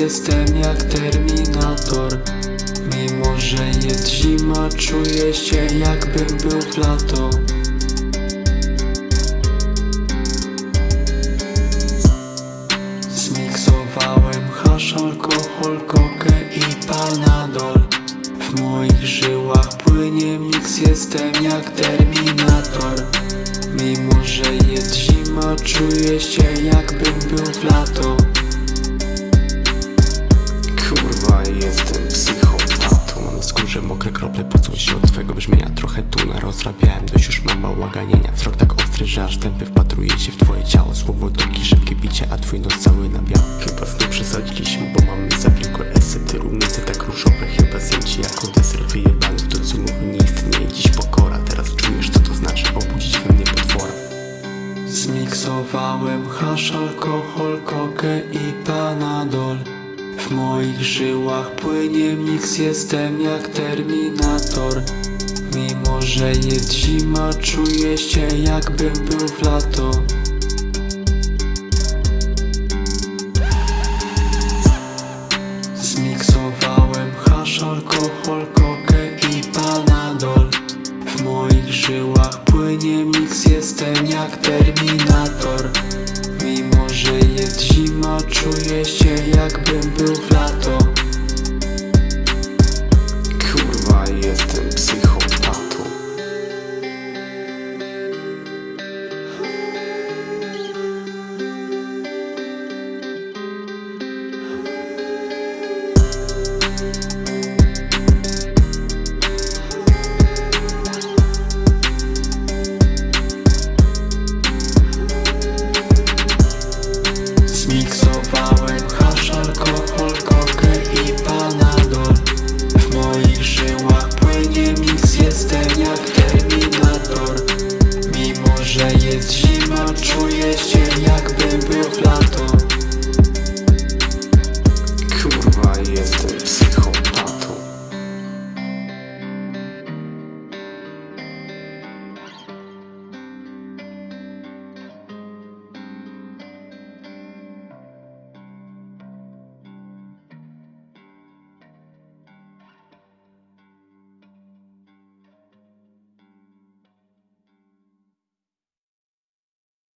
jestem jak terminator. Mimo, że jest zima, czuję się jakbym był w lato. Zmiksowałem hasz, alkohol, kokę i panadol. W moich żyłach płynie miks, jestem jak terminator. Mimo, że jest zima, czuję się jakbym był w lato krople pocą się od twojego brzmienia? Trochę tu narozrabiałem, dość już mam bałaganienia Wzrok tak ostry, że aż tępy wpatruje się w twoje ciało. Słowo toki, szybkie bicie, a twój nos cały na biało Chyba znów przesadziliśmy, bo mamy za wielko esy. Ty tak różowe, chyba ci jako deser. Wyjebany w to, co mówi, nie istnieje dziś pokora. Teraz czujesz, co to znaczy obudzić we mnie potwora. Zmiksowałem hasz, alkohol, kokę i panadol W moich żyłach płynie miks, jestem jak terminator. Mimo, że jest zima, czuję się jakbym był w lato. Zmiksowałem hasz, alkohol, kokę i panadol. W moich żyłach płynie miks, jestem jak terminator. Mimo, że jest zima, czuję się jakbym miks, jestem jak terminator Mimo, że jest zima, czuję się